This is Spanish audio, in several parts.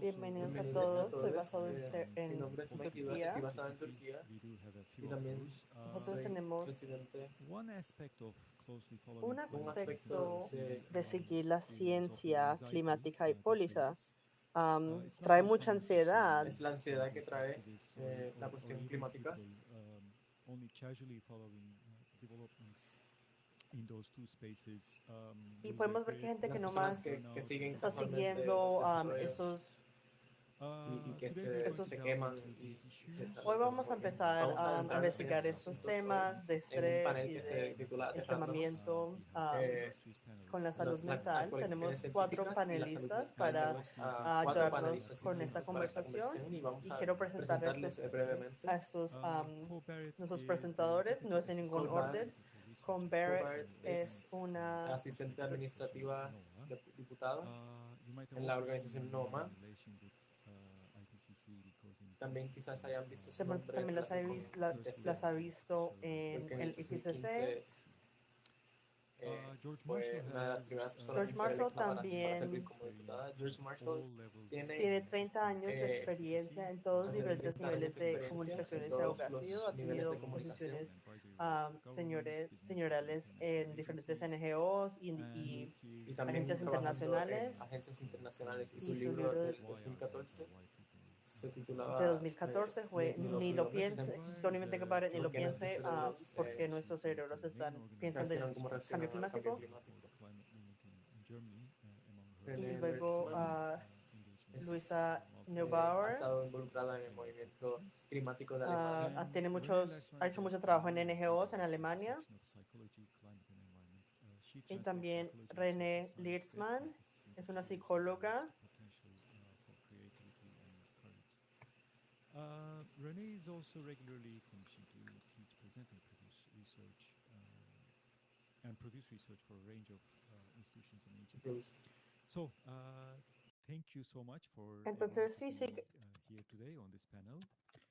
Bienvenidos a todos, soy basado en, Eh, Ter- Mi en nombre es Mike Turquía. estoy basado en Turquía. We do have a y también. Uh, Nosotros tenemos presidente. one aspect of closely following un aspecto de- de seguir la ciencia climática y uh, that póliza am, Uh, trae mucha ansiedad. Es la ansiedad que trae activists eh, la cuestión climática. Y lose podemos ver que faith, gente que Las no personas más que, que siguen está siguiendo desarrollos esos Uh, y, y que se, esos- se queman y y se. Hoy vamos a empezar Vamos a a, investigar estos temas de estrés y de enfermamiento am, eh, con la salud mental. Tenemos cuatro y panelistas para Tenemos a a cuatro ayudarnos panelistas con esta conversación y vamos y a quiero presentarles presentarles brevemente. a estos Um, nuestros presentadores, no es en ningún orden. Con Barrett Barrett es una asistente administrativa diputada. Have en la organización NOMA. uh, También quizás hayan visto su También, nombre también las, ha relación vis- con la- TC, las ha visto en el IPCC. 2015 Uh, eh, George fue Marshall una de las has, primeras uh, personas George Marshall para- para también servir como diputada. George Marshall all levels tiene- Tiene 30 años de Eh, experiencia en todos 30 años niveles de de comunicaciones en y abogacía. los Ha tenido de posiciones ah, señores, señorales en diferentes NGOs y, y y agencias internacionales. en agencias internacionales y Y su libro libro del de- 2014 se titulaba de 2014 eh, fue Ni- Ni lo piense, pienses, think about it, ni lo piense, porque nuestros cerebros están, piensan del cambio climático. Y luego ah, Luisa eh, ha Neubauer estado involucrada en el movimiento climático de ah, Alemania. ah, tiene muchos, ha hecho mucho trabajo en NGOs en Alemania. Y también René Liersman es una psicóloga. Uh, Renee is also regularly commissioned to teach, present, and produce research, um, and produce research for a range of uh, institutions and agencies. So, uh, thank you so much for Entonces, everyone sí, sí, uh, here today on this panel.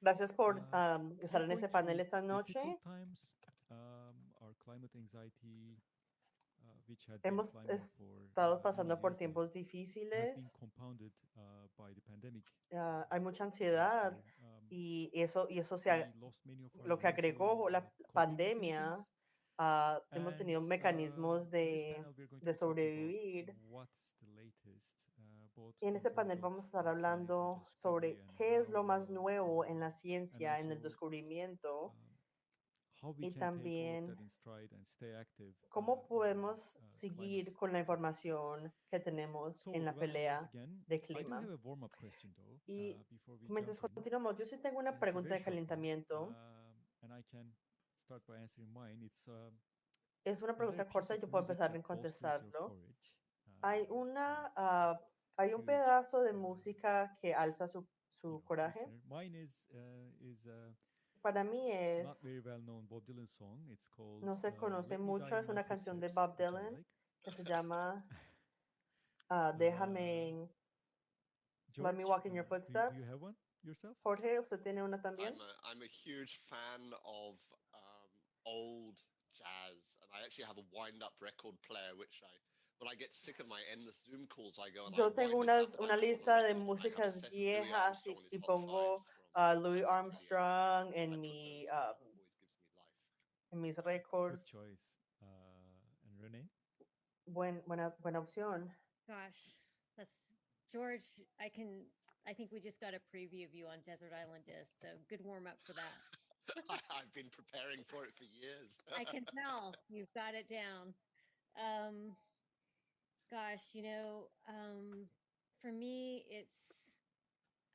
Gracias por Ah, ah, estar en We're ese panel esta noche. times, um, our climate anxiety, uh, which had been Hemos climbing for, Estamos uh, pasando many por tiempos been difíciles. compounded uh, by the pandemic. hay mucha last ansiedad year. Um, y eso, y eso se lo que agregó usual, la pandemia. ah, hemos tenido and, mecanismos de, sobrevivir. uh, Y en este panel vamos a estar hablando sobre qué es lo más nuevo en la ciencia, en el descubrimiento, um, y también uh, cómo the, podemos uh, seguir con la información que tenemos en la pelea de clima. Y uh, Mientras continuamos, yo sí tengo una pregunta de calentamiento. um, um, Es una pregunta corta yo puedo empezar en contestarlo. Hay una, ah, hay un pedazo de uh, música que alza su, su coraje. Para mí es, not very well known Bob Dylan song. It's called no se uh, conoce mucho, es una canción de Bob Dylan like. que se llama ah, Uh, Déjame, Let Me Walk in Your uh, do, you- do Footsteps. you have one yourself? Jorge, ¿usted tiene una también? I'm a, I'm a huge fan of um, old jazz, and I actually have a wind-up record player, which I, when I get sick of my endless Zoom calls, I go and Yo I tengo unas, una lista de músicas viejas y, pongo Fives from a Louis Armstrong I en put mi, those on. It always gives me life. en mis Good récords. choice. Uh, and Renee? Buen, buena, buena opción. Gosh, that's George. I can. I think we just got a preview of you on Desert Island Disc, so good warm up for that. I, I've been preparing for it for years. I can tell you've got it down. Um, gosh, you know, um, for me, it's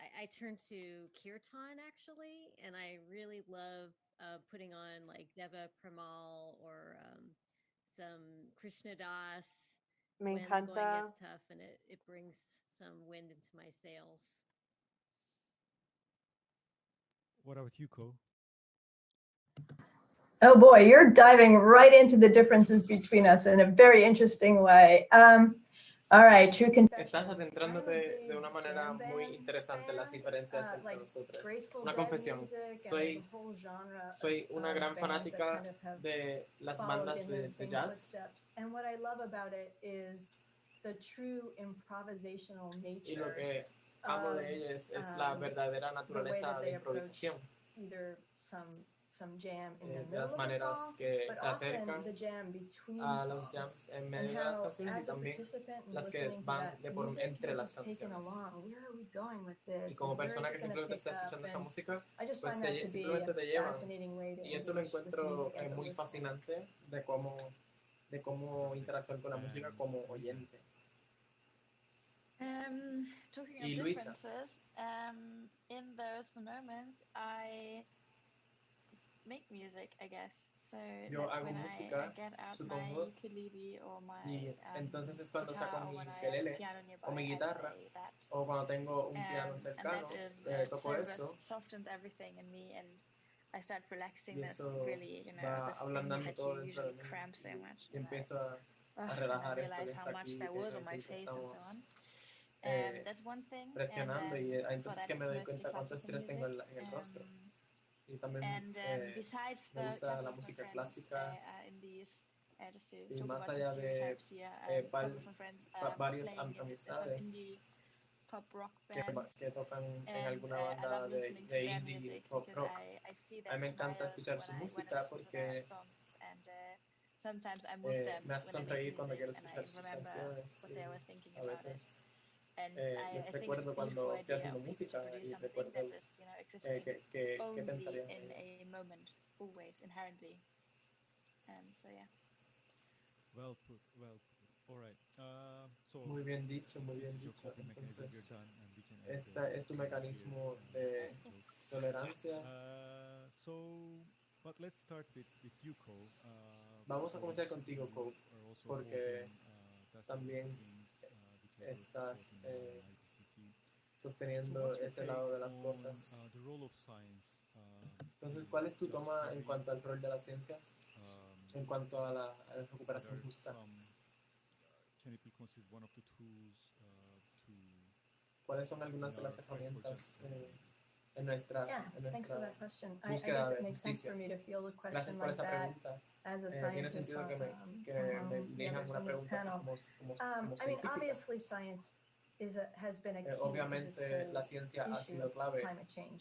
I, I turn to kirtan actually, and I really love uh, putting on like Deva Premal or um, some Krishna Das. Me when the going encanta, gets tough, and it, it brings some wind into my sails. What about you, Ko? Oh boy, you're diving right into the differences between us in a very interesting way. Um, All right, true confession. Estás adentrándote de una manera muy interesante en las diferencias entre nosotros. Una confesión. Soy, soy una gran fanática de las bandas de, de jazz. Y lo que amo de ellas es la verdadera naturaleza de improvisación some jam in eh, the las maneras song, que se acercan a los jams en medio de las canciones y también las que van de por entre las canciones. Y como persona que simplemente está escuchando esa música, pues te, simplemente te llevan. Y eso lo encuentro es muy fascinante de cómo, de cómo interactuar con la música como oyente. Um, talking of um, in those moments, I make music, I guess. So yo hago música, I, supongo. My, y entonces es cuando saco mi ukelele o mi guitarra o cuando tengo un piano cercano, toco eso. I start relaxing. Y eso va ablandando todo dentro de mí. So much, y empiezo a, a relajar esto que está aquí, eh, presionando. Y eh, entonces que me doy cuenta cuánto estrés tengo en el rostro y también eh, me gusta la música clásica y más allá de eh, varios am amistades que, tocan en alguna banda de, de indie pop rock. A mí me encanta escuchar su música porque eh, me hace sonreír cuando quiero escuchar sus canciones. A veces eh, les recuerdo cuando estoy haciendo música y recuerdo eh, que, que, que pensaría en moment, always, inherently. So, yeah. Well. All right. So muy bien dicho, muy bien dicho. Entonces, esta es tu mecanismo de tolerancia. But let's start with, with Vamos a comenzar contigo, Cole, porque también estás eh, sosteniendo ese lado de las cosas. Entonces, ¿cuál es tu toma en cuanto al rol de las ciencias, en cuanto a la, a la recuperación justa? ¿Cuáles son algunas de las herramientas? Eh, en nuestra, yeah, en nuestra thanks for that question. I, guess it makes sense for me to feel question Gracias that. Pregunta. as a eh, scientist. Que me, que um, una como, como, um, I mean, obviously science is a, has been a eh, key eh, obviamente la ciencia ha sido clave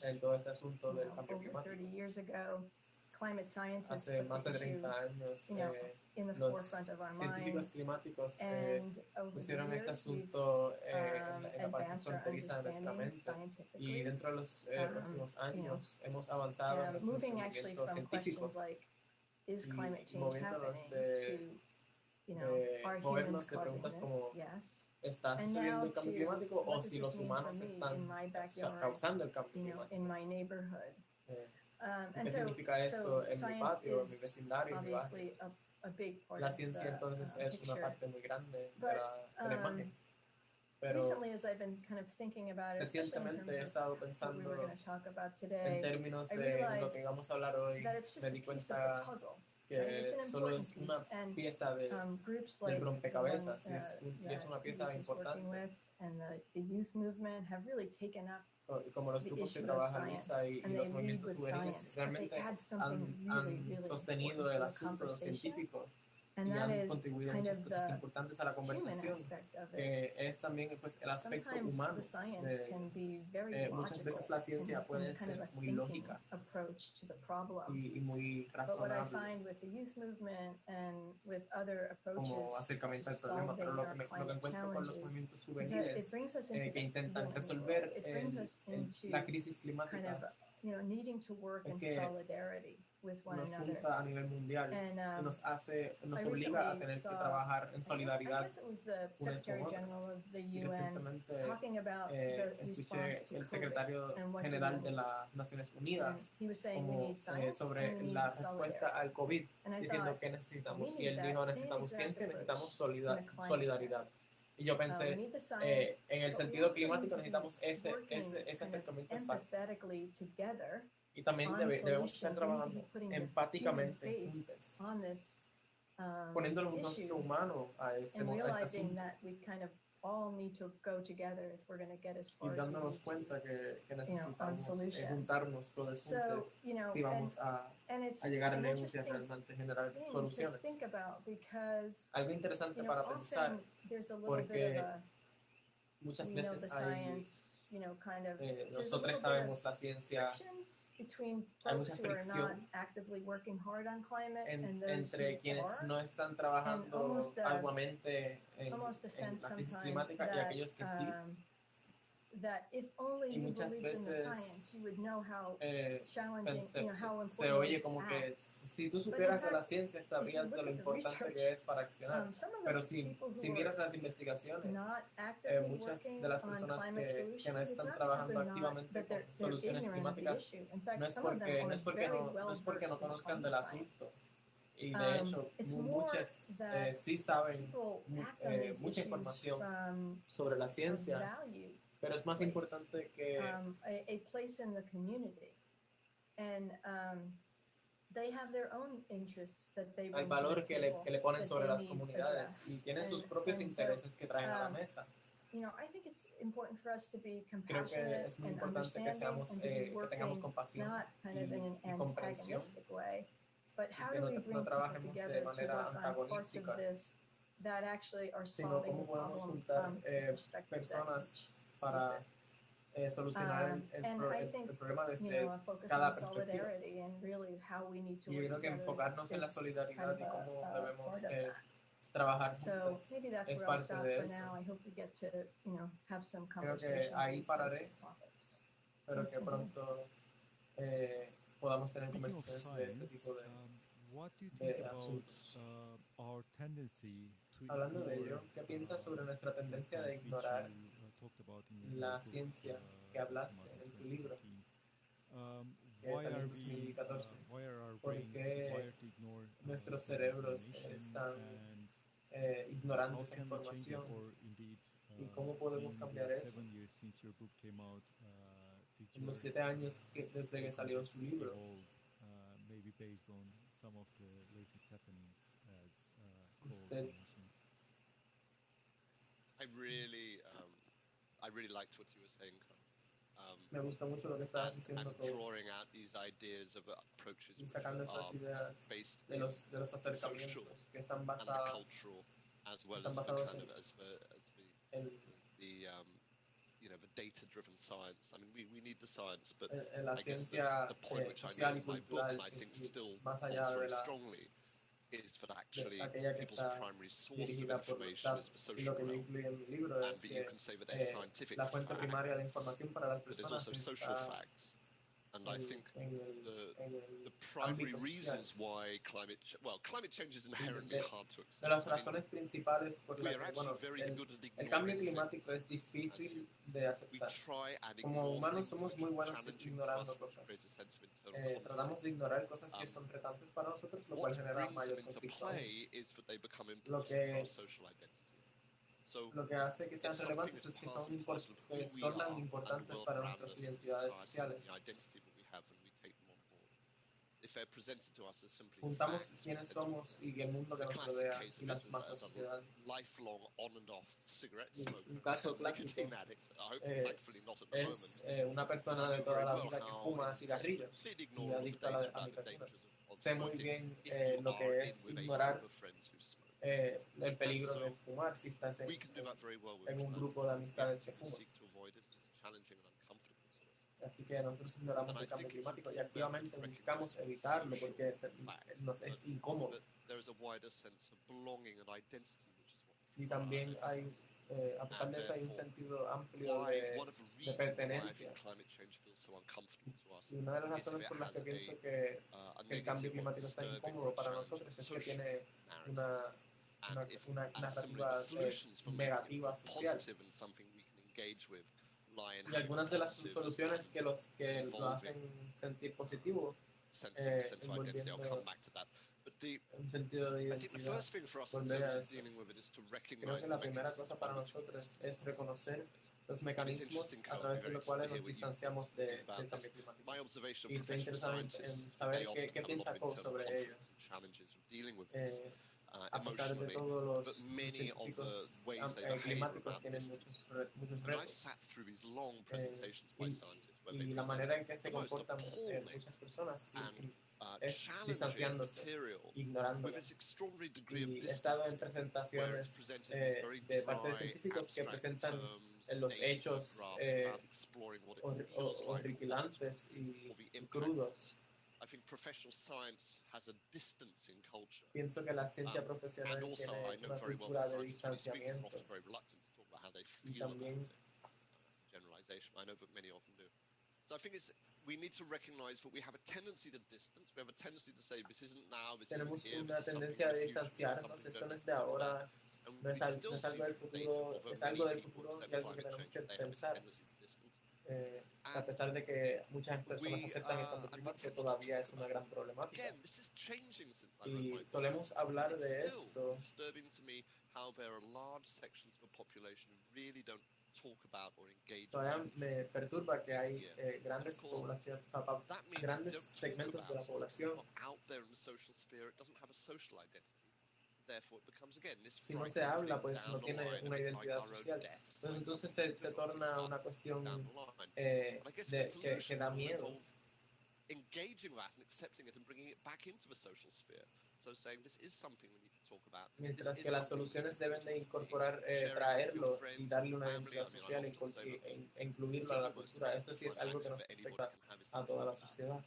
en todo este del climático. 30 years ago, climate scientists Hace más de 30 años, you know, eh, in the forefront of our minds. climáticos eh, pusieron este asunto eh, um, en la um, parte fronteriza de nuestra mente y dentro de los eh, próximos. Um, like, is climate change happening to, you know, eh, are humans yes. ¿Está subiendo el cambio climático o si los humanos están causando el cambio climático? in my neighborhood. Eh, um, ¿Qué so, significa esto en mi patio, en mi vecindario. A, la ciencia entonces uh, es una parte muy grande But, de la, de la. Pero Recently, as I've been kind of thinking about it, recientemente he estado pensando en términos de lo que vamos a hablar hoy. Me di cuenta que solo es una pieza de, um, del rompecabezas, one, uh, es, es, una pieza importante. Oh, como los grupos que trabajan ISA y, y los movimientos juveniles realmente han, sostenido el asunto científico y han contribuido muchas cosas importantes a la conversación, que es también pues, el aspecto humano. De, eh, muchas veces la ciencia puede ser muy lógica y, y muy razonable. como acercamiento al problema, pero lo que, me, lo que encuentro con los movimientos juveniles eh, que intentan resolver el, el, la crisis climática. es que with one nos another. junta a nivel mundial and, um, nos hace nos I obliga a tener saw, que trabajar en solidaridad I guess, I guess eh, the el secretario general de las Naciones Unidas como, eh, sobre la respuesta al COVID diciendo que necesitamos y él dijo necesitamos ciencia necesitamos solidar solidaridad y yo pensé, eh, en el sentido climático necesitamos ese, ese, ese acercamiento exacto. Y también debemos estar trabajando empáticamente juntos, humano a este, a este asunto. all que, que you know, on eh, si and, a, and a a generar soluciones. Because, Algo interesante para pensar little porque bit of a, muchas veces hay, science, you know, kind of, eh, nosotros sabemos la ciencia, between folks who are not actively working hard on climate and those who entre quienes no están trabajando arduamente en, la crisis climática y aquellos que sí. Um, y muchas veces eh, se, se, oye como que si tú supieras de la ciencia sabrías de lo importante que es para accionar. Pero si, si miras las investigaciones, eh, muchas de las personas que, que no están trabajando activamente con soluciones climáticas no es porque no, es porque no, no, es porque no conozcan del asunto. y de hecho muchas eh, sí saben eh, mucha información sobre la ciencia pero es más importante que um, a, a, place in the community, and um, they have their own interests that they valor que le, que le ponen sobre las comunidades y tienen sus propios intereses que traen a la um, mesa. You know, I think it's important for us to be compassionate Creo que es muy importante que seamos eh, que tengamos compasión y, in an comprensión. Way, but how do no, we bring no people together to parts the eh, personas para eh, solucionar el, el, pro, el, el, problema desde este cada perspectiva. Y yo creo que enfocarnos en la solidaridad y cómo debemos eh, trabajar juntos. es parte de eso. Creo que ahí pararé, pero que pronto eh, podamos tener conversaciones de este tipo de, de asuntos. Hablando de ello, ¿qué piensas sobre nuestra tendencia de ignorar la ciencia que hablaste en tu libro, es el 2014, porque nuestros cerebros están eh, ignorando esa información y cómo podemos cambiar eso. En los siete años desde que salió su libro, usted I really liked what you were saying. Um, Me gusta mucho lo que estabas diciendo. And drawing out these ideas of approaches y sacando based de los, de los acercamientos social que están basados, and cultural, as well as the kind of as the, as the, el, the um, you know the data-driven science. I mean, we, we need the science, but I guess the, the point eh, which I made in my book, I think, still holds very la, strongly is that actually people's primary source of information is for social realm. And, but you can say that they're scientific facts, but there's also social facts. And I think the, the primary reasons why climate ch- well climate change is inherently hard to accept. De las razones principales por las que bueno, el, el cambio climático es difícil de aceptar. Como humanos somos muy buenos ignorando cosas. Eh, tratamos de ignorar cosas que son retantes para nosotros, lo cual genera mayores conflictos. Lo que Lo que hace que sean relevantes es que son import tornan importantes para nuestras identidades sociales. Juntamos quiénes somos y el mundo que nos rodea y las masas sociedades. Un caso clásico. eh, es eh, una persona de toda la vida que fuma cigarrillos y adicta a la, a la Sé muy bien eh, lo que es ignorar eh, el peligro de fumar si estás en, en un grupo de amistades que fuman. Así que nosotros ignoramos el cambio climático y activamente buscamos evitarlo porque es, nos es incómodo. Y también hay, eh, a pesar de eso, hay un sentido amplio de, de pertenencia. Y una de las razones por las que pienso que, que el cambio climático está incómodo para nosotros es que tiene una una, una, unas narrativas. Y algunas de las soluciones que los que lo hacen sentir positivo un eh, sentido de. Volver a esto. Creo que la primera cosa para nosotros es reconocer los mecanismos a través de los cuales nos distanciamos de, del cambio climático. Y estoy interesado en, saber qué, qué piensa Coe sobre ello. Eh, very de parte de dry, científicos que abstract presentan terms, en los dates and hechos graphs eh, without exploring what it hor- feels hor- like, what it- horripilantes y or the y impact. crudos. I think professional science has a distance in culture. Pienso que la ciencia Um, profesional And also, I know very well that scientists, speak are often very reluctant to talk about how they feel about it. That's a generalization. I know that many often do. So I think it's we need to recognize that we have a tendency to distance. We have a tendency to say this isn't now, this isn't here, this is something in the future, this is something esto no es de ahora, And no es, we al- still no es see algo del data, futuro, es algo many del people futuro y algo que tenemos change, que they have this pensar. Eh, a pesar de que muchas personas aceptan el uh, not to todavía es una gran problemática. Y solemos hablar de esto Todavía me perturba que hay eh, grandes grandes segmentos de la población. Si no se habla, pues no tiene una identidad social. Entonces, entonces se, se torna una cuestión eh, de, que, que da miedo. engaging that and accepting it and bringing it back into the social sphere. So saying this is something we need to talk about. Mientras que las soluciones deben de incorporar, eh, traerlo y darle una identidad social e- incluirlo a la cultura. Esto sí es algo que nos afecta a toda la sociedad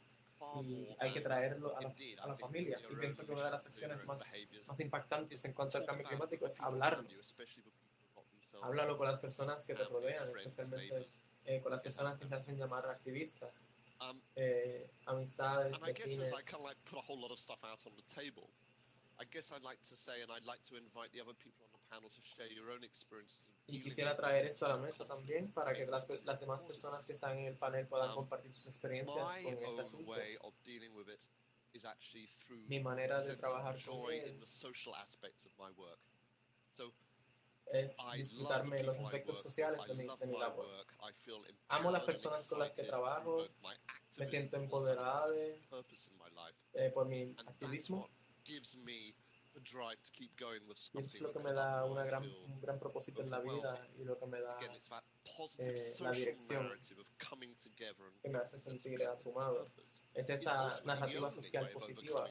y hay que traerlo a la, a la familia. Y pienso que una de las acciones más, más impactantes en cuanto al cambio climático es hablarlo. Háblalo con las personas que te rodean, especialmente eh, con las personas que se hacen llamar activistas, Um, eh, amistades, vecinos. I kind of like put a whole lot of stuff out on the table, I guess I'd like to say, and I'd like to invite the other people on the panel to share your own experiences. Y quisiera traer esto a la mesa también para que las, las demás personas que están en el panel puedan Um, compartir sus experiencias con este asunto. Mi manera de trabajar con él es disfrutarme de los aspectos sociales de mi, de mi labor. Amo las personas con las que trabajo, me siento life. eh, por mi activismo es lo que me da una gran, un gran propósito en la vida y lo que me da Eh, la dirección que me hace sentir purpose. Es esa narrativa social positiva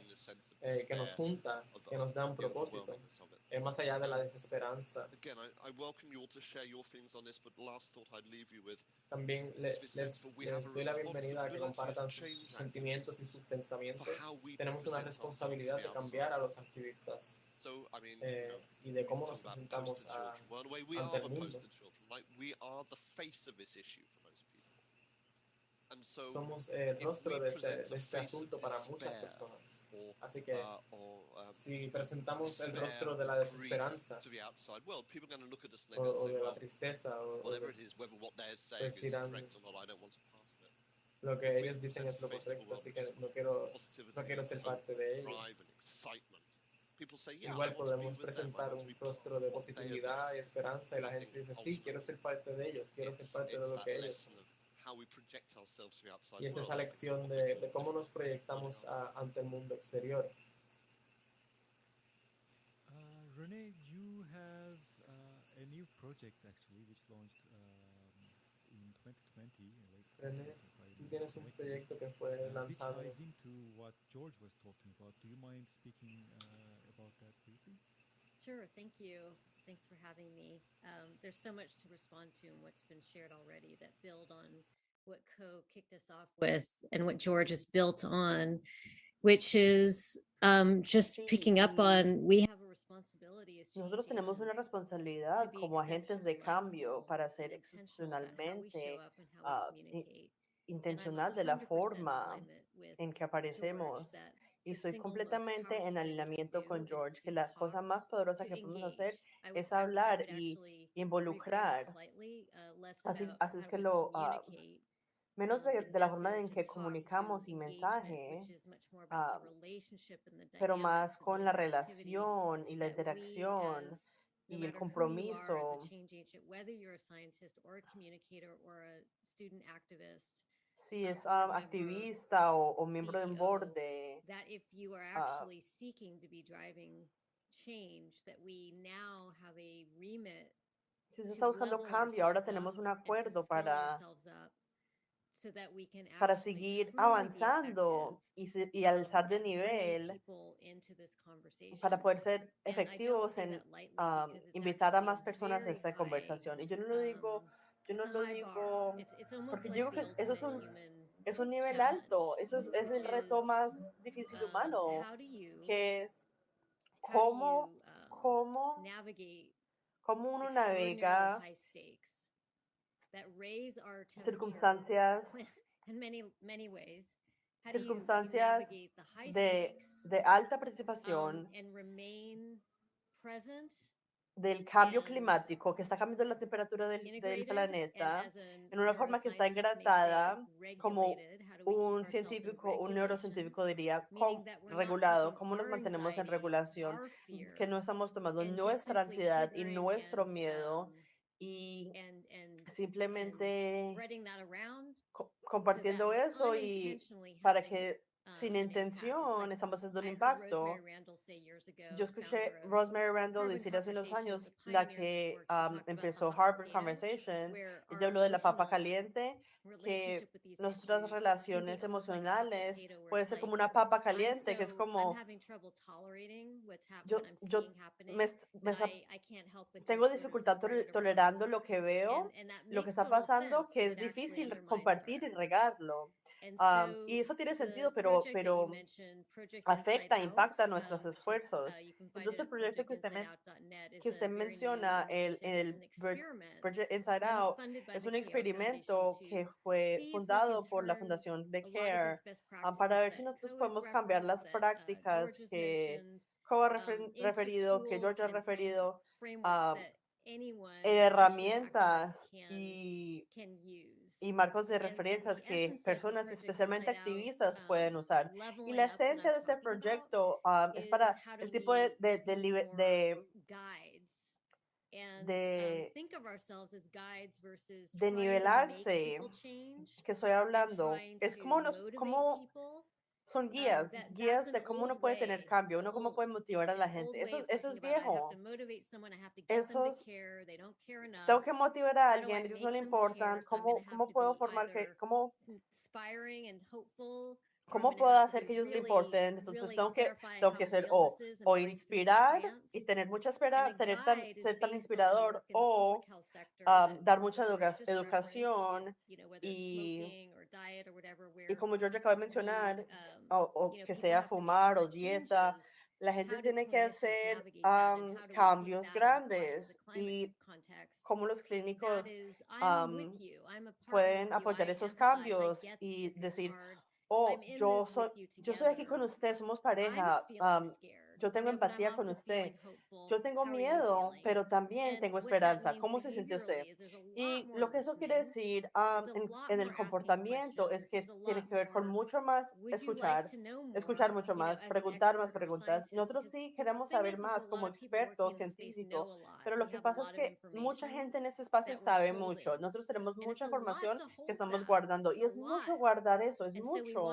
eh, que nos junta, que nos da un propósito, eh, más allá de la desesperanza. Again, I, I welcome you all to share your feelings on this, but the last thought I'd leave you with También le- les, les doy la bienvenida a que compartan sus sentimientos y sus pensamientos. Tenemos una responsabilidad de cambiar a los activistas eh, y de we cómo nos presentamos a, ante are el the mundo. poster children. Like, we are the face of this issue for most people. And so, somos el rostro de este, de este asunto para muchas personas. or, Así que uh, or um, si presentamos el rostro de la desesperanza o, de la tristeza o, o whatever de it is, whether what they're saying pues is dirán correct or not, I don't want to be part of it. lo que ellos dicen es lo correcto, así que no quiero, no quiero ser parte de ello. Igual podemos presentar un rostro de positividad y esperanza y la gente dice, sí, quiero ser parte de ellos, quiero ser parte de lo que ellos lesson son. of how we project ourselves to the outside Y es world. esa lección de, de cómo nos proyectamos a- ante el mundo exterior. Uh, Renee, you have uh, a new project actually, which launched um, in 2020. in late René, 2020, if I Tú remember tienes un proyecto que fue uh, lanzado ties into what George was talking about. Do you mind speaking uh, about that briefly? Sure, thank you. Thanks for having me. Um, there's so much to respond to and what's been shared already that build on what Co kicked us off with and what George has built on, which is um, just picking up on we have a responsibility as Nosotros tenemos una responsabilidad como agentes de cambio para ser intentional about how we show excepcionalmente up and how ah, we i- communicate. And I'm intencional de la 100% forma alignment with en que George aparecemos that y the soy single most completamente powerful en thing we can alineamiento con do is George que to la talk, cosa más poderosa to que podemos hacer engage. I, si es um, activista o, o, miembro de un board de... That if you are ah. actually uh, seeking to be driving change, that we now have a remit si usted está buscando cambio, ahora tenemos un acuerdo para, para seguir avanzando y, y, alzar de nivel para poder ser efectivos en um, invitar a más personas a esta conversación. Y yo no lo digo um, yo no lo digo porque yo creo que eso es un, es un nivel alto, eso es, es el reto más difícil humano, que es cómo, cómo, cómo uno navega circunstancias circunstancias de, de alta participación del cambio climático, que está cambiando la temperatura del, planeta en una forma que está engratada, como un científico, un neurocientífico diría, regulado, cómo nos mantenemos en regulación, que no estamos tomando nuestra ansiedad y nuestro miedo y simplemente compartiendo eso y para que sin intención, estamos haciendo un impacto. Yo escuché Rosemary Randall decir hace unos años, la que um, empezó Harvard Conversations, ella habló de la papa caliente, que nuestras relaciones emocionales puede ser como una papa caliente, que es como, yo, yo me, me, tengo dificultad tolerando lo que veo, lo que está pasando, que es difícil compartir y regarlo. Um, y eso tiene sentido, pero, pero afecta, impacta nuestros esfuerzos. Entonces, el proyecto que usted, que usted menciona, el, el Project Inside Out, es un experimento que fue fundado por la Fundación de CARE um, para ver si nosotros podemos cambiar las prácticas que Coa refer, referido, que George ha referido, uh, eh, herramientas y, y, marcos de referencias que personas, especialmente activistas, pueden usar. Y la esencia de este proyecto um, es para el tipo de, de, de, de de, de nivelarse que estoy hablando. Es como, nos, como son guías, um, that, guías de cómo uno puede tener cambio, uno cómo puede motivar a la gente. Eso, eso es viejo. Eso es, tengo que motivar a alguien, ellos no le importan, cómo, cómo puedo formar que, cómo, cómo puedo hacer que ellos le importen. Entonces tengo que, tengo que ser o, o inspirar y tener mucha esperanza, tener tan, ser tan inspirador o um, dar mucha educa educación y y como George acaba de mencionar, o, que sea fumar o dieta, la gente tiene que hacer um, cambios grandes y cómo los clínicos um, pueden apoyar esos cambios y decir, oh, yo soy, yo soy aquí con usted, somos pareja. Um, yo tengo empatía con usted. Yo tengo miedo, pero también tengo esperanza. ¿Cómo se siente usted? Y lo que eso quiere decir um, en, en, el comportamiento es que tiene que ver con mucho más escuchar, escuchar mucho más, preguntar más preguntas. Nosotros sí queremos saber más como experto científico, pero lo que pasa es que mucha gente en este espacio sabe mucho. Nosotros tenemos mucha información que estamos guardando y es mucho guardar eso, es mucho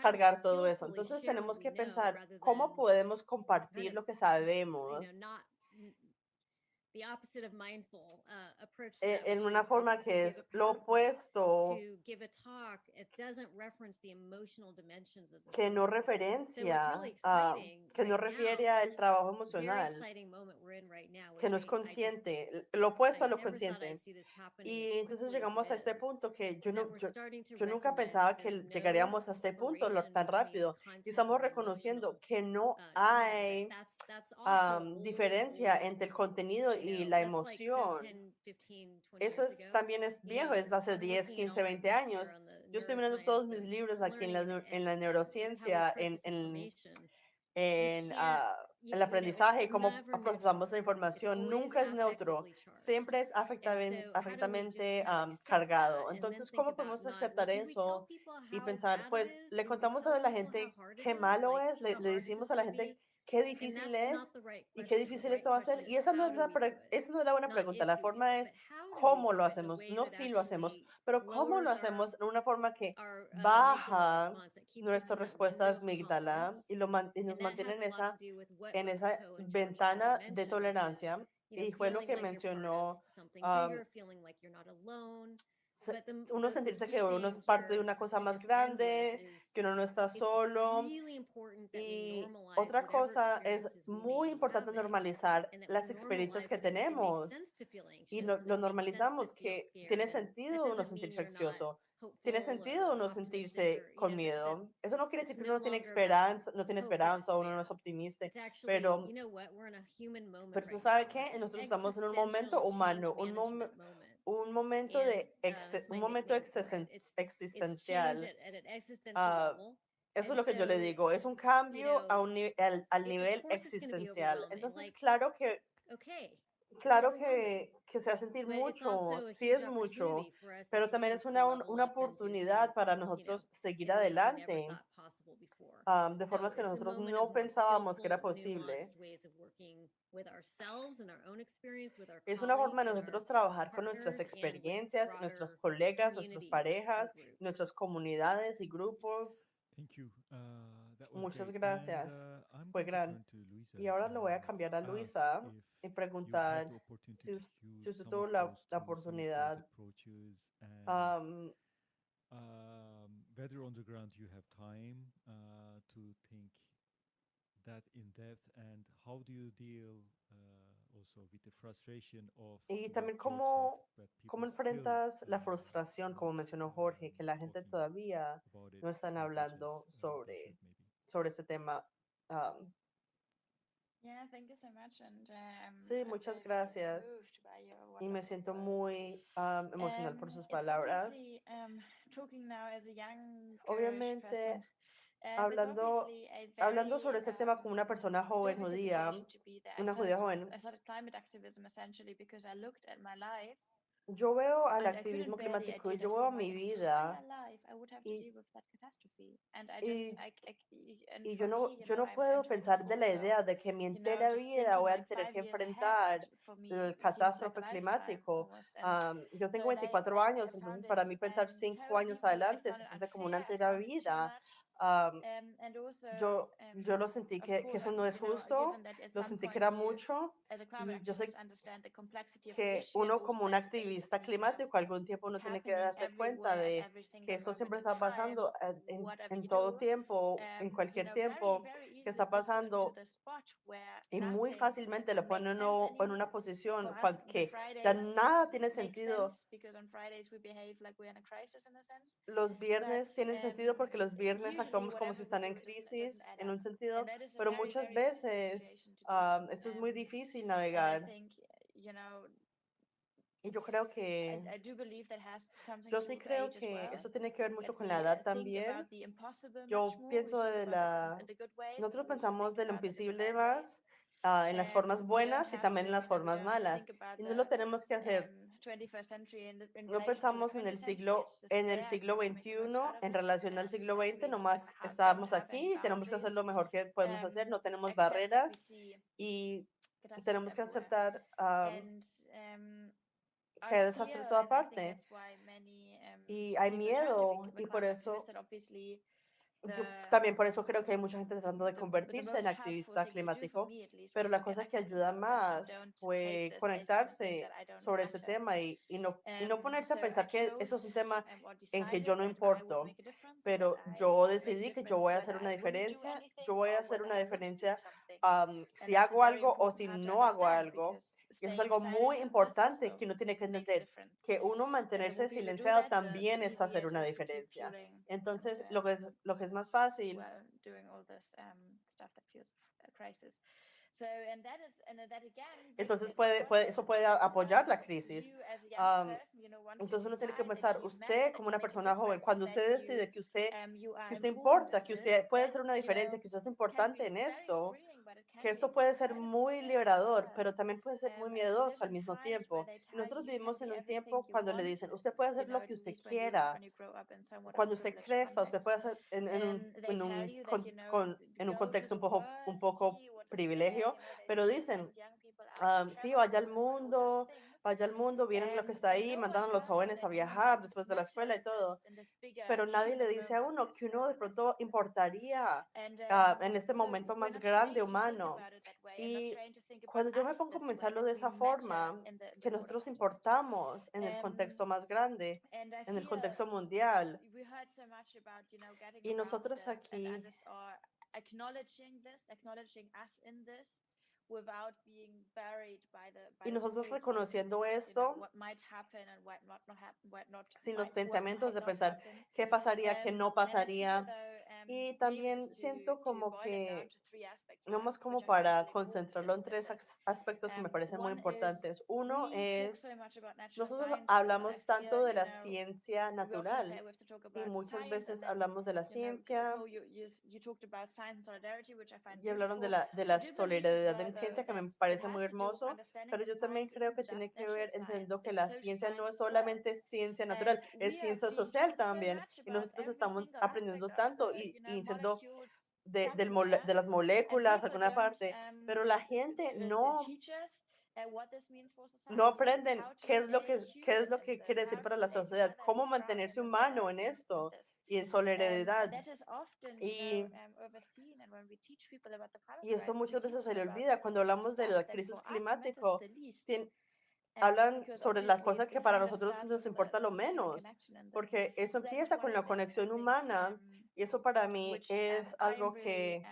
cargar todo eso. Entonces tenemos que pensar cómo podemos compartir lo que sabemos. E-, en una forma que es lo opuesto, que no referencia, uh, que no refiere al trabajo emocional, que no es consciente, lo opuesto a lo consciente. Y entonces llegamos a este punto que yo, no, yo, yo nunca pensaba que llegaríamos a este punto tan rápido. Y estamos reconociendo que no hay um, diferencia entre el contenido y y la emoción. Eso es, también es viejo, es hace 10, 15, 20 años. Yo estoy mirando todos mis libros aquí en la, en la neurociencia, en, en, en uh, el aprendizaje, y cómo procesamos la información, nunca es neutro, siempre es afectivamente um, cargado. Entonces, ¿cómo podemos aceptar eso y pensar, pues, le contamos a la gente qué malo es, le, le decimos a la gente qué difícil es y qué difícil esto va a ser. Y esa no es la, esa no es la buena pregunta. La forma es cómo lo hacemos, no si lo hacemos, pero cómo lo hacemos de una forma que baja nuestra respuesta amígdala y, lo man y nos mantiene en esa, en esa ventana de tolerancia. Y fue lo que mencionó. Um, uno sentirse que uno es parte de una cosa más grande, que uno no está solo. Y otra cosa es muy importante normalizar las experiencias que tenemos y lo, lo normalizamos, que tiene sentido uno sentirse ansioso. Tiene sentido uno sentirse con miedo. Eso no quiere decir que uno no tiene esperanza, no tiene esperanza, uno no es optimista, pero, pero sabe que nosotros estamos en un momento humano, un, mom un momento de un momento existencial. Ah, eso es lo que yo le digo, es un cambio a un, al, al nivel existencial. Entonces, claro que claro que, que, se va a sentir mucho, sí es mucho, pero también es una, una oportunidad para nosotros seguir adelante um, de formas que nosotros no pensábamos que era posible. Es una forma de nosotros trabajar con nuestras experiencias, nuestros colegas, nuestras parejas, nuestras comunidades y grupos. Muchas gracias. Fue gran. Y ahora lo voy a cambiar a Luisa y preguntar si, si usted tuvo la, la oportunidad um, whether on the ground you have time uh, to think that in depth and how do you deal uh, also with the frustration of y también cómo, cómo enfrentas la frustración, como mencionó Jorge, que la gente todavía no están hablando uh, sobre, sobre ese tema um, Yeah, thank you so much and, um, sí, muchas gracias. Y me siento muy um, emocional por sus palabras. Obviamente, hablando, hablando sobre ese tema como una persona joven judía, una judía joven yo veo al activismo climático y yo veo mi vida y, y, y, yo no, yo no puedo pensar de la idea de que mi entera vida voy a tener que enfrentar el catástrofe climático. Um, yo tengo 24 años, entonces para mí pensar 5 años adelante se siente como una entera vida. Um, yo, yo lo sentí que, eso no es justo, lo sentí que era mucho. Y yo sé que uno como un activista climático algún tiempo uno tiene que darse cuenta de que eso siempre está pasando en todo tiempo, en cualquier tiempo que está pasando y muy fácilmente lo pone uno en una posición que ya nada tiene sentido. Los viernes tienen sentido porque los viernes actuamos como si están en crisis, en un sentido, pero muchas veces um, eso es muy difícil navegar y Yo creo que. Yo sí creo que eso tiene que ver mucho con la edad también. Yo pienso de la. Nosotros pensamos de lo imposible más uh, en las formas buenas y también en las formas malas. Y no lo tenemos que hacer. No pensamos en el siglo en el siglo XXI en relación al siglo XX, nomás estábamos aquí, y tenemos que hacer lo mejor que podemos hacer, no tenemos barreras y tenemos que aceptar. Uh, cae desastre en toda parte. Y hay miedo y por eso yo, también por eso creo que hay mucha gente tratando de convertirse en activista climático, pero la cosa que ayuda más fue conectarse sobre ese tema y, y, no, y no ponerse a pensar que eso es un tema en que yo no importo, pero yo decidí que yo voy a hacer una diferencia, yo voy a hacer una diferencia um, si hago algo o si no hago algo, y es algo muy importante que uno tiene que entender, que uno mantenerse silenciado también es hacer una diferencia. Entonces, lo que es, lo que es más fácil entonces, puede, puede, eso puede apoyar la crisis. Um, entonces, uno tiene que pensar, usted como una persona joven, cuando usted decide que usted, que usted importa, que usted puede hacer una diferencia, que usted es importante en esto, que esto puede ser muy liberador, pero también puede ser muy miedoso al mismo tiempo. Nosotros vivimos en un tiempo cuando le dicen, usted puede hacer lo que usted quiera. Cuando usted crezca, usted puede hacer en, en, un, en, un, con, con, en un contexto un poco, un poco privilegio, pero dicen, um, sí, vaya al mundo, vaya al mundo, vienen lo que está ahí, mandan a los jóvenes a viajar después de la escuela y todo, pero nadie le dice a uno que uno de pronto importaría uh, en este momento más grande humano. Y cuando yo me pongo a pensarlo de esa forma, que nosotros importamos en el contexto más grande, en el contexto mundial, y nosotros aquí y nosotros reconociendo esto, sin los pensamientos de pensar qué pasaría, qué no pasaría. Y también siento como que, nomás como para concentrarlo en tres aspectos que me parecen muy importantes. Uno es, nosotros hablamos tanto de la ciencia natural y muchas veces hablamos de la ciencia y hablaron de la, de la solidaridad en ciencia que me parece muy hermoso, pero yo también creo que tiene que ver entendiendo que la ciencia no es solamente ciencia natural, es ciencia social también. Y nosotros estamos aprendiendo tanto y, y siendo de, del mole, de las moléculas, alguna parte, pero la gente no no aprenden qué es lo que qué es lo que quiere decir para la sociedad, cómo mantenerse humano en esto y en solidaridad. Y, y esto muchas veces se le olvida cuando hablamos de la crisis climática. Hablan sobre las cosas que para nosotros nos importa lo menos, porque eso empieza con la conexión humana y eso para mí es algo que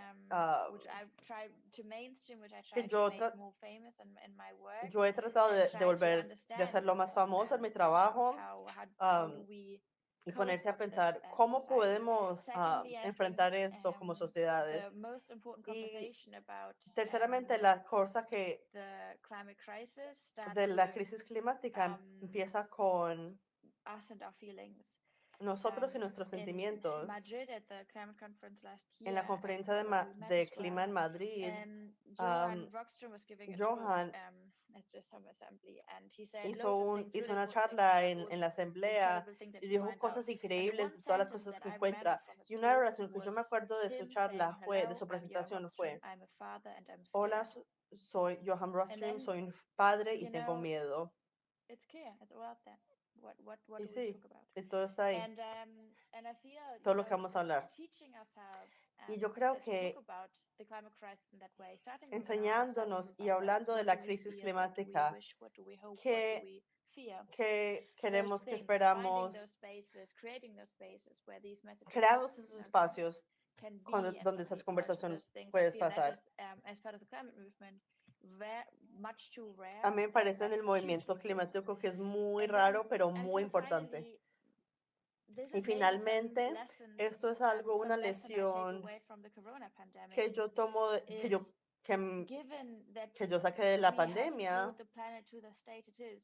que yo, yo he tratado de, de, volver, de hacerlo más famoso en mi trabajo um, y ponerse a pensar cómo podemos uh, enfrentar esto como sociedades. Y terceramente, la cosa que de la crisis climática empieza con nosotros y nuestros sentimientos. En la conferencia de, Ma de clima en Madrid, um, Johan hizo, un, hizo una charla en, en la asamblea y dijo cosas increíbles de todas las cosas que encuentra. Y una oración que yo me acuerdo de su charla fue, de su presentación fue, hola, soy Johan Rostrom, soy un padre y tengo miedo. What, what, what y sí, todo está ahí. And, um, and I feel, todo lo que vamos a hablar. Y yo creo que enseñándonos y hablando de la crisis climática, ¿qué, qué queremos, que esperamos? Creamos esos espacios donde esas conversaciones puedes pasar. A mí me parece en el movimiento climático que es muy raro, pero muy importante. Y finalmente, esto es algo, una lesión que yo tomo, que yo que, que, yo saqué de la pandemia,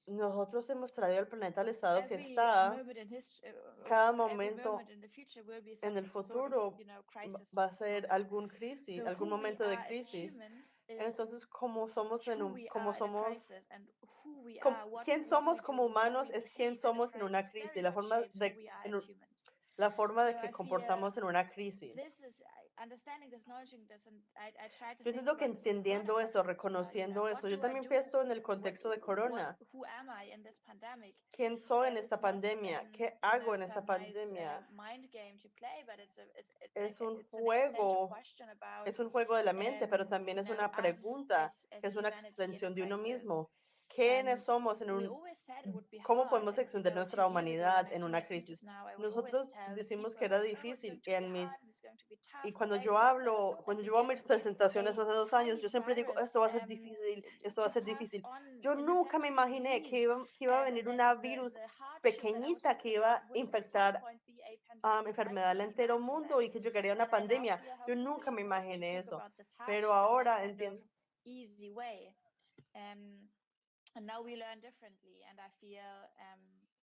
nosotros hemos traído el planeta al estado que está. Uh, Cada momento en el futuro va a ser algún crisis, algún momento de crisis. Entonces, como somos en un, como somos, quién somos como humanos es quién somos en una crisis, la forma de, la forma de que comportamos en una crisis. Yo entiendo que entendiendo eso, reconociendo eso, yo también pienso en el contexto de Corona. ¿Quién soy en esta pandemia? ¿Qué hago en esta pandemia? Es un juego, es un juego de la mente, pero también es una pregunta, es una extensión de uno mismo. ¿Quiénes somos en un ¿Cómo podemos extender nuestra humanidad en una crisis? Nosotros decimos que era difícil en mis y cuando yo hablo, cuando yo hago mis presentaciones hace dos años, yo siempre digo, esto va a ser difícil, esto va a ser difícil. Yo nunca me imaginé que iba, que iba a venir una virus pequeñita que iba a infectar a um, enfermedad al entero mundo y que llegaría a una pandemia. Yo nunca me imaginé eso, pero ahora entiendo. And now we learn differently and i feel um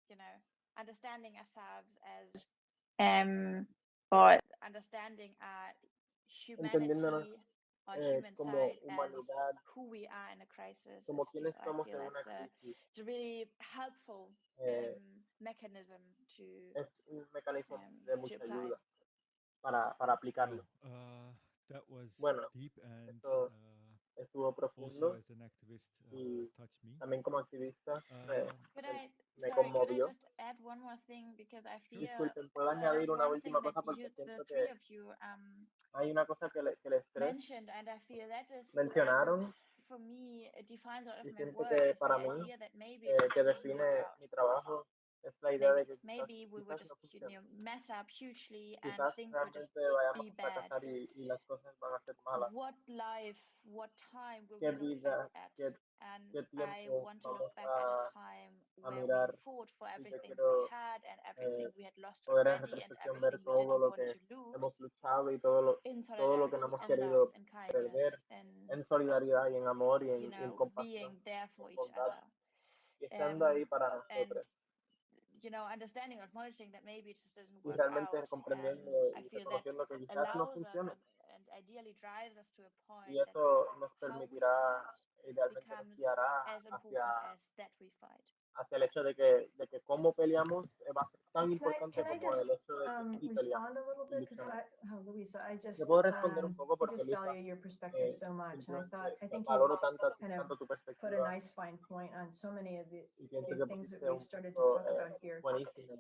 you know understanding ourselves as um or understanding our humanity our eh, human side as who we are in a crisis como quienes somos en una crisis. it's a really helpful eh, um, mechanism to es un mecanismo um, de mucha ayuda para para aplicarlo. Uh, that was bueno deep and esto, uh, estuvo profundo also as an activist uh, y touched me. también como activista me, Could me- I, me sorry, could I conmovió. just add one more thing because I feel Disculpen, puedo añadir una última cosa porque you, the siento three que of you um, hay una cosa que, le- que el estrés mentioned, and I feel that is um, mencionaron for me it defines a lot of y my siento work que para mí eh, que define mi trabajo es la idea Maybe, de que quizás, we would quizás just no you know mess up hugely and things would just be bad. fracasar y, y las cosas van a ser malas. What life, what time will ¿Qué we look vida, back at? qué, And qué I want to look back at a time where mirar? we fought for everything quiero we had and everything eh, we had lost already and ver everything we lo que to lose hemos luchado y todo lo, in todo lo que no hemos and querido love and perder kindness and en solidaridad y en amor y en, you y en know compasión being there for each other. y estando Um, ahí para nosotros you know understanding or acknowledging that maybe it just doesn't work realmente out. Comprendiendo I y feel that reconociendo que quizás no allows us funcione and, ideally drives us to a point y that eso nos permitirá idealmente nos becomes guiará as hacia, important as that we fight. Hacia el hecho de que, de que cómo peleamos eh, va a ser tan importante como just el hecho de que um, peleamos puedo responder un poco porque Lisa, eh, so much. And I thought, I think you valoro tanto, kind of tanto tu put a perspectiva nice fine point on so many of the, things that we've started to talk eh, about here.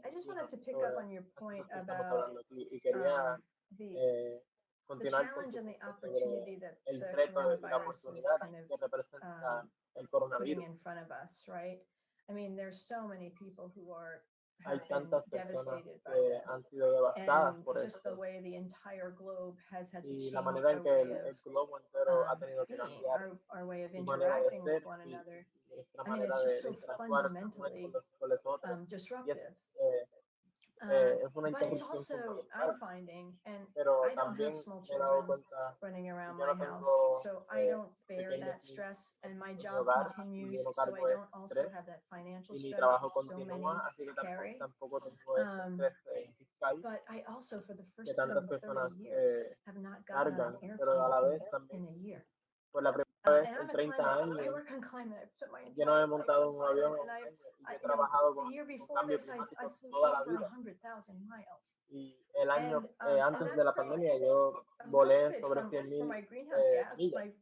I just wanted to pick up on your point about um, the eh, the challenge and the opportunity that the coronavirus is kind of um, putting in front of us, right? I mean, there's so many people who are Hay have been tantas personas devastated by que han this, sido devastadas and por just the esto way the entire globe has had to y change la manera en our que way el, el of globo entero ha um, tenido que being, cambiar our, our way of su manera de interacting with ser one y another, nuestra I mean, manera it's de just so interactuar unos con fundamentally los, con los otros. um, Y es, disruptive. eh, Um, eh, es una but it's also, I'm finding, and pero I don't también have small me he dado children cuenta running around yo my no house, tengo so I eh, don't bear pequeños that stress, and my job hogar continues, so I cargo don't also estrés have that financial y mi stress trabajo that so many continúa, así que carry. tampoco tengo ese Um, estrés eh, fiscal But I also, for the que first time tantas in personas 30 years, eh, have not gotten on cargan, an pero a la airplane vez in, también in a year. por la en I'm a 30 climate, I años yo no he montado on un avión y he trabajado con, cambio climático toda la vida. 100,000 y el año eh, um, antes de la pandemia yo volé sobre from, 100 for mil my greenhouse eh, gas, millas.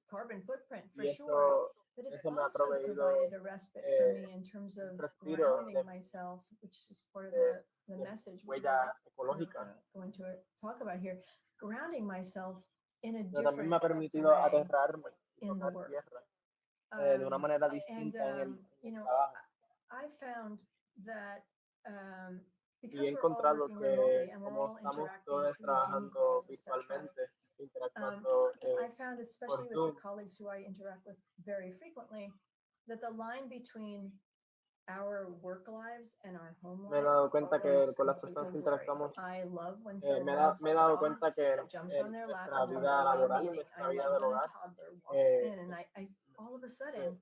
y eso, But it's eso me ha also proveído provided a respite for eh, me in terms of grounding myself, which is part of the, message were, going to talk about here. Grounding myself in a también me ha different permitido way. aterrarme in the tocar work. tierra eh, de una Um, manera and distinta en el, um, you en el know, trabajo I I found that um, y because he we're all encontrado working remotely que and we're como all estamos interacting todos through Zoom trabajando calls, etc. virtualmente, Um, interactuando I eh, found, por especially with Zoom, the colleagues who I interact with very frequently, that the line between me he dado cuenta que con las personas que interactuamos, I love when eh, me, da- me he dado cuenta que jumps en on their lap nuestra vida laboral y meeting. nuestra vida del hogar toddler walks eh, in and I, I all of a eh, sudden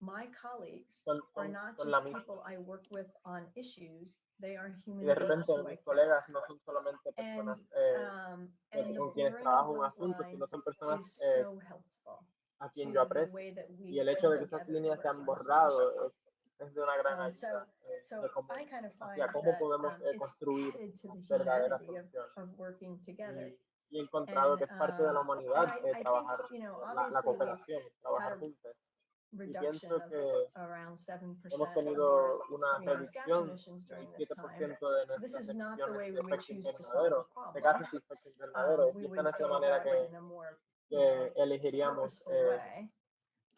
my colleagues son, are son, not son just people I work with on issues, they are Y human de beings repente mis colegas no son solamente and personas eh, um, the con quienes trabajo un asunto, sino son personas eh, so helpful a quien yo aprecio. Y el hecho de que esas líneas se han borrado es, es de una gran Um, so, ayuda eh, de cómo, I kind of find hacia cómo podemos um, eh, construir verdaderas soluciones. Y, he encontrado que es parte de la um, humanidad I, eh, trabajar you know, la, la cooperación, trabajar juntos. Y pienso que around 7% hemos tenido una reducción del during this time. 7% de nuestras emisiones de efecto invernadero, de gases de efecto invernadero. Y esta no es la manera que, elegiríamos eh.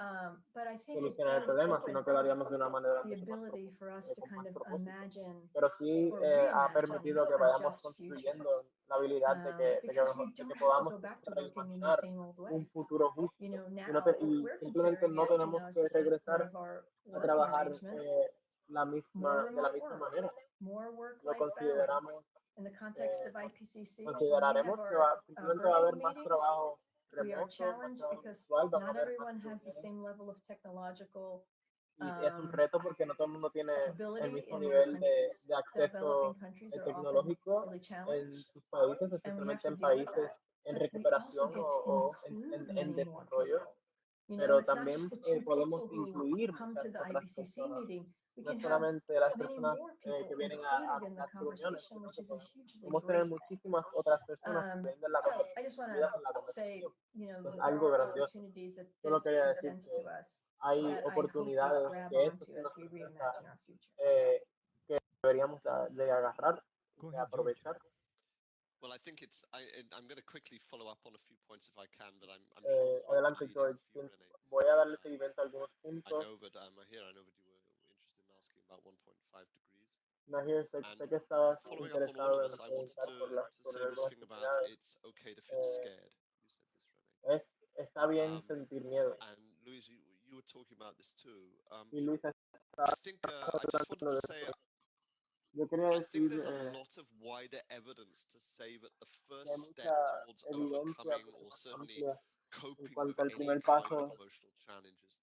Um, but I think solucionar el problema, sino que lo haríamos de una manera the mucho más ability profu- for us to con kind más of propósito. imagine Pero sí eh, ha permitido que vayamos construyendo la habilidad de que, de que, de que podamos go back to empezar a working in the imaginar same old way. un futuro justo. Y, no te- y simplemente no tenemos que regresar a trabajar eh, la misma, more de la misma work, manera. Lo consideramos, In the context eh, consideraremos que va, uh, simplemente va a haber más trabajo we are remoto, challenged because virtual, vamos a not más everyone has the same level of technological Y es un um, reto porque no todo el mundo tiene el ability mismo in their nivel de, countries. de acceso Developing countries eh, are often tecnológico really en challenged, sus países, especialmente en deal with países that. en But we also recuperación get o, to en, include en, en many more desarrollo. people. pero también eh, podemos incluir muchas otras personas no solamente las personas eh, que vienen a, a las reuniones, podemos tener muchísimas otras personas que vienen la conversación. Es algo grandioso. Solo quería decir que hay oportunidades que esto eh, que deberíamos de agarrar, de aprovechar. Well, I think it's. I, I'm going to quickly follow up on a few points if I can, but I'm. I'm eh, sure adelante, George. Voy a darle seguimiento a algunos puntos. I know, but um, here I know that you were about 1.5 degrees. Nahir, sé, sé que estabas interesado en preguntar por la por las actividades. It's okay to feel scared. You said this, Renee. Es, está bien um, sentir miedo. And Luis, you, you were talking about this too. Um, y Luis I think uh, I just wanted to say. Yo quería I decir think there's a eh, lot of wider evidence to say that the que hay first step mucha towards evidencia overcoming or certainly amplia en coping with cuanto al any primer kind paso of emotional challenges to is to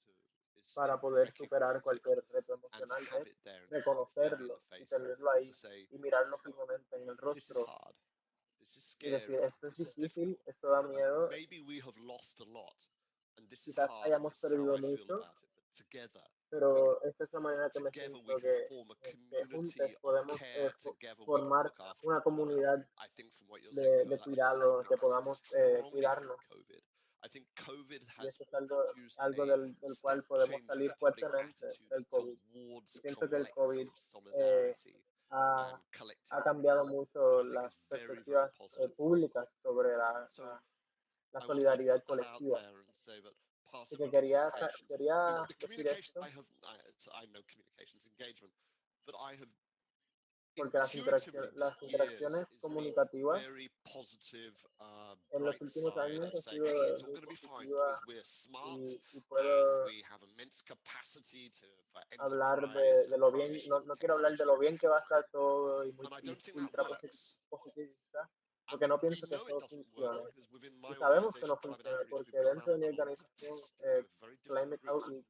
para poder superar cualquier reto emocional es reconocerlo y tenerlo ahí y mirarlo firmemente en el rostro y decir esto es difícil, esto da miedo, quizás hayamos perdido mucho, pero esta es la manera que me siento que, a que juntos of podemos eh, formar una comunidad de, de Leo, that's what's cuidado, happening que podamos eh, cuidarnos. I think COVID Y has eso es algo, algo del, del cual podemos salir fuertemente del COVID. Pienso que el COVID solidarity ha, ha cambiado mucho las perspectivas eh, públicas sobre la, la, solidaridad colectiva. Y que quería, decir esto I know communications engagement, but I have porque las, interacciones, las interacciones comunicativas uh, en los últimos años of ha saying, sido y, y and puedo hablar de, de lo bien, no, no quiero hablar de lo bien que va a estar todo y muy ultra positivista, porque no pienso que eso funcione. Y sabemos que no funciona porque dentro de mi organización eh, Climate Outreach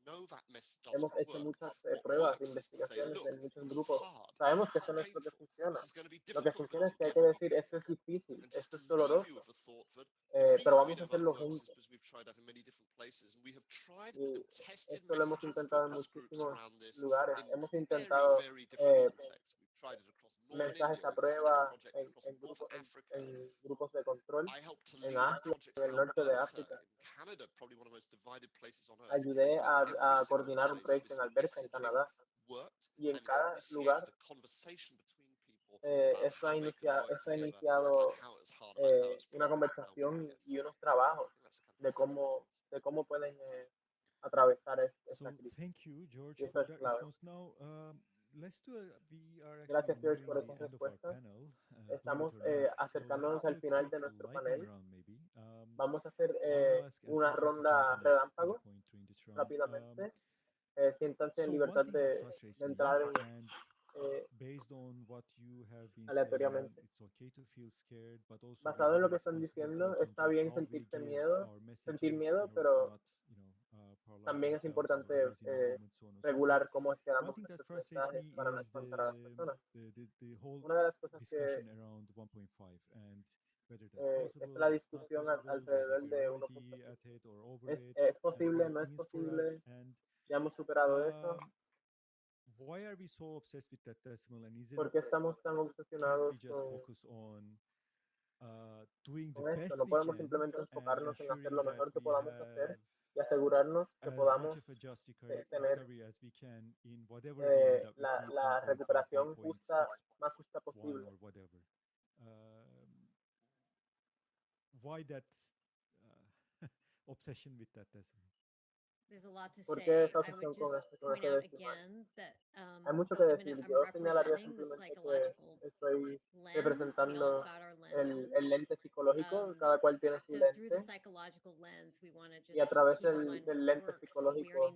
hemos hecho muchas eh, pruebas, investigaciones en muchos grupos. Sabemos que eso no es lo que funciona. Lo que funciona es que hay que decir, esto es difícil, esto to es doloroso, eh, pero vamos a hacerlo juntos. Y esto lo hemos intentado en muchísimos lugares. Hemos intentado mensajes a prueba en, en, grupo, en, en grupos de control en Asia, en el norte de África. Ayudé a, a coordinar un proyecto en Alberta, en Canadá, y en cada lugar eh, ha how they can inicia, work esto ha iniciado eh, una conversación y unos trabajos de cómo, de cómo pueden eh, atravesar es- So esta crisis. thank you, George, Y eso es clave. Gracias, George, por esas respuestas. uh, Estamos eh, acercándonos al final de nuestro panel. Um, Vamos a hacer eh, una ronda relámpago round. Um, rápidamente. Eh, siéntanse en libertad de, entrar en, aleatoriamente. Basado en lo que están diciendo, está bien sentirse miedo, sentir miedo, pero not, you know, uh, paralyze también es importante eh, regular cómo es que damos frustrates mensajes me para, espantar a las personas. Una de las cosas que discussion around 1.5 and whether that's eh, es la discusión alrededor de we're already 1.5. at it or over ¿Es, es posible? ¿No es posible? ¿Ya hemos superado eso? um, ¿Por qué estamos tan obsesionados just con, uh, con esto? No podemos simplemente enfocarnos en hacer lo mejor que podamos hacer y asegurarnos que podamos eh, tener eh, la, la 1.5, recuperación justa, 1.6, más justa posible. Um, why that uh, obsession with that decimal? There's a lot to ¿Por qué say. esa I obsesión would con just con point este out decimal? again that um, Hay mucho que decir. Yo señalaría simplemente que estoy representando el, el lente psicológico, Um, cada cual tiene su lente y a través del, del lente psicológico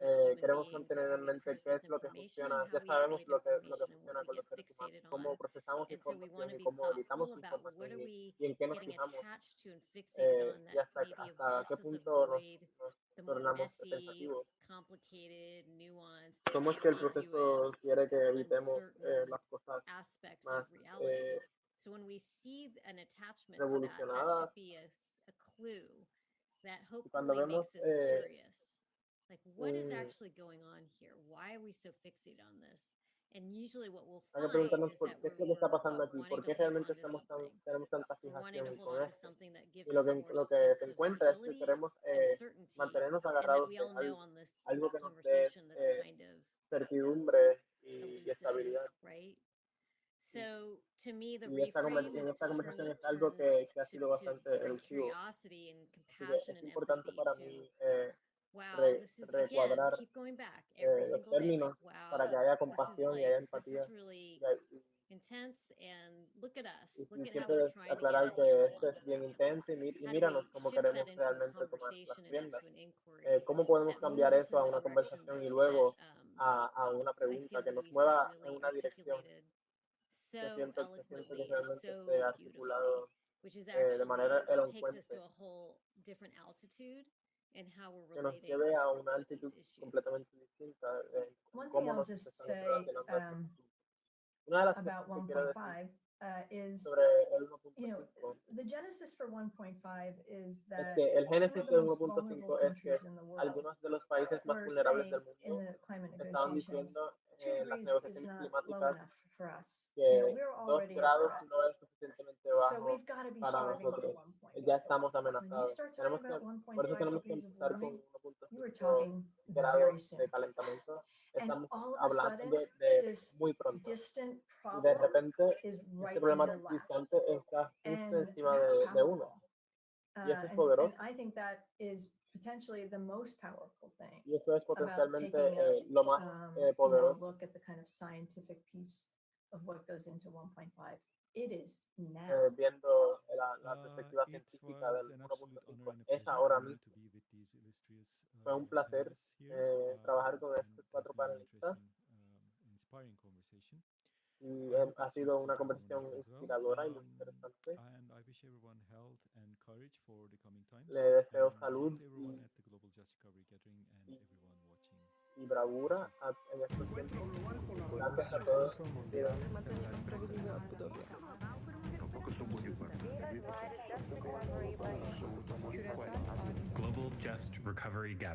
eh, queremos mantener en mente qué es lo que funciona. Ya sabemos lo que, lo que funciona con los seres humanos, cómo procesamos información y cómo editamos información y, we y en qué nos fijamos attached to and fixated eh, on y that hasta, hasta qué punto nos, nos the more messy, complicated, nuanced, ¿Cómo es que el proceso quiere que evitemos eh, las cosas aspects más of reality. eh, So when we see an attachment to that, that should be a, a clue that hopefully vemos makes us eh, curious. Like, what is un- actually going on here? Why are we so fixated on this? And usually, what we'll hay que find preguntarnos por qué es lo que está pasando aquí, wanting por qué realmente estamos tan, tenemos tanta fijación con esto. Y lo que, lo que se encuentra es que queremos eh, mantenernos agarrados we de all know algo, algo que nos dé eh, certidumbre y, y estabilidad. right? So to me, the Y esta, en esta conversación es algo que, que ha sido bastante elusivo. es importante para mí eh, wow, re- this is recuadrar back eh, los términos Like, para que wow, haya compasión y like haya this empatía. really Y, y- and look at us. y- Look y at siempre aclarar que esto es bien intenso y, y míranos cómo queremos realmente tomar las riendas. Eh, ¿Cómo podemos cambiar eso a una conversación y luego um, a, a una pregunta que nos mueva en una dirección? que siento, que siento que realmente esté articulado eh, de manera elocuente, to a whole different altitude in how we're que nos relating lleve a una with altitud these issues. completamente distinta en One thing cómo I'll nos just estamos say relacionando a estos um, asuntos. Una de las about cosas que quiero decir 1.5 uh, is, sobre el you know, 1.5 the genesis for 1.5 is es that que el some of génesis the del most vulnerable 1.5 es que countries in the world algunos de los países más were vulnerables saying del in mundo the climate estaban negotiations, diciendo en las negociaciones climáticas que dos grados no es suficientemente bajo para nosotros. 1.5. Ya estamos amenazados. Tenemos que, por eso 1.5 tenemos que empezar con warming, you were 1.5 talking very grados de calentamiento. Estamos all of a hablando de, de muy pronto. Y de repente, este problema distante está justo encima de, de uno. Y eso Uh, es and, poderoso. And I think that is potentially the most powerful thing Y eso es about potencialmente taking a, eh, lo más um, eh, you know, poderoso. look at the kind of scientific piece of what goes into 1.5. It is now. eh, viendo la, la Uh, perspectiva it científica was del an absolute honor 1.5. and a Es pleasure ahora for me mismo. to be with these illustrious Fue un uh, placer panelists here, eh, uh, trabajar con and estos it has cuatro been an panelistas interesting, um, inspiring conversation. Y hope ha sido una conversación inspiradora y muy Um, interesante. and I wish everyone health and courage for the coming times. Le deseo salud y, y, y bravura a- en estos tiempos. Gracias a todos. Global Just Recovery Gathering.